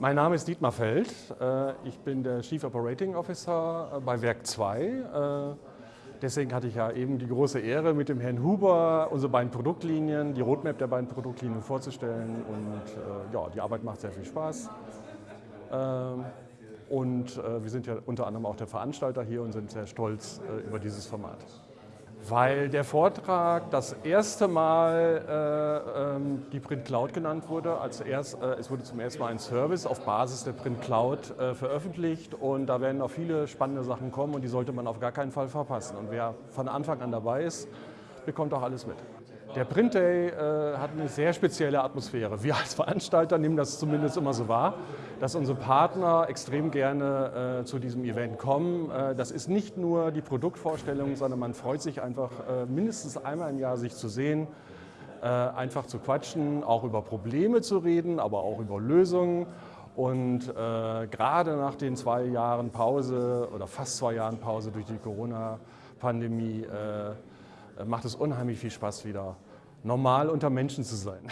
Mein Name ist Dietmar Feld. Äh, ich bin der Chief Operating Officer äh, bei Werk 2. Äh, deswegen hatte ich ja eben die große Ehre, mit dem Herrn Huber unsere beiden Produktlinien, die Roadmap der beiden Produktlinien vorzustellen. Und ja, die Arbeit macht sehr viel Spaß. Ähm, und wir sind ja unter anderem auch der Veranstalter hier und sind sehr stolz über dieses Format weil der Vortrag das erste Mal äh, ähm, die Print Cloud genannt wurde. Als erst, äh, es wurde zum ersten Mal ein Service auf Basis der Print Cloud äh, veröffentlicht und da werden auch viele spannende Sachen kommen und die sollte man auf gar keinen Fall verpassen. Und wer von Anfang an dabei ist, bekommt auch alles mit. Der Print Day äh, hat eine sehr spezielle Atmosphäre. Wir als Veranstalter nehmen das zumindest immer so wahr, dass unsere Partner extrem gerne äh, zu diesem Event kommen. Äh, das ist nicht nur die Produktvorstellung, sondern man freut sich einfach äh, mindestens einmal im Jahr sich zu sehen, äh, einfach zu quatschen, auch über Probleme zu reden, aber auch über Lösungen. Und äh, gerade nach den zwei Jahren Pause oder fast zwei Jahren Pause durch die Corona-Pandemie macht es unheimlich viel Spaß, wieder normal unter Menschen zu sein.